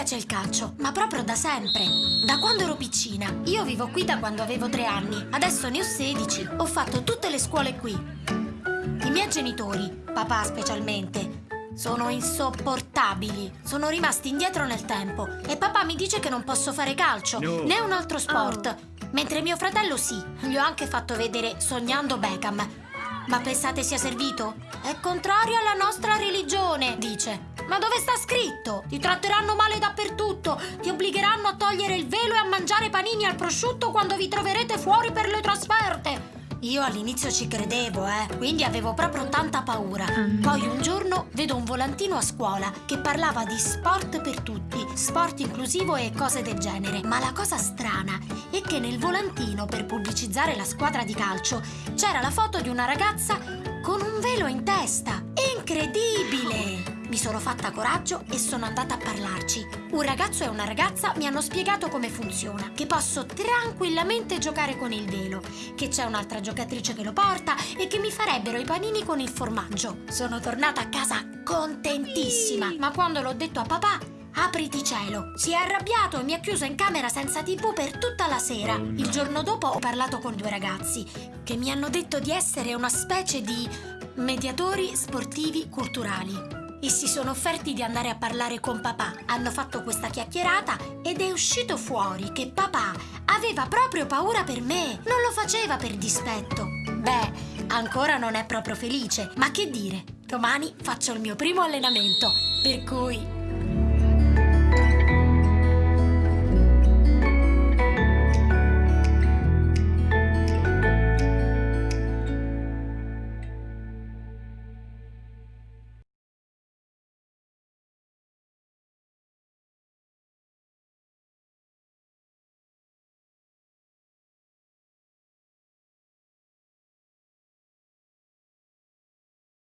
piace il calcio, ma proprio da sempre. Da quando ero piccina. Io vivo qui da quando avevo tre anni. Adesso ne ho 16. Ho fatto tutte le scuole qui. I miei genitori, papà specialmente, sono insopportabili. Sono rimasti indietro nel tempo. E papà mi dice che non posso fare calcio, No. né un altro sport. Mentre mio fratello sì. Gli ho anche fatto vedere Sognando Beckham. Ma pensate sia servito? È contrario alla nostra religione, dice. Ma dove sta scritto? Ti tratteranno male dappertutto, ti obbligheranno a togliere il velo e a mangiare panini al prosciutto quando vi troverete fuori per le trasferte. Io all'inizio ci credevo, eh, quindi avevo proprio tanta paura. Poi un giorno vedo un volantino a scuola che parlava di sport per tutti, sport inclusivo e cose del genere. Ma la cosa strana è che nel volantino per pubblicizzare la squadra di calcio c'era la foto di una ragazza con un velo in testa. Incredibile! Sono fatta coraggio e sono andata a parlarci. Un ragazzo e una ragazza mi hanno spiegato come funziona, che posso tranquillamente giocare con il velo, che c'è un'altra giocatrice che lo porta e che mi farebbero i panini con il formaggio. Sono tornata a casa contentissima, ma quando l'ho detto a papà, apriti cielo, si è arrabbiato e mi ha chiuso in camera senza tv per tutta la sera. Il giorno dopo ho parlato con due ragazzi che mi hanno detto di essere una specie di mediatori sportivi culturali. E si sono offerti di andare a parlare con papà. Hanno fatto questa chiacchierata ed è uscito fuori che papà aveva proprio paura per me. Non lo faceva per dispetto. Beh, ancora non è proprio felice, ma che dire? Domani faccio il mio primo allenamento, per cui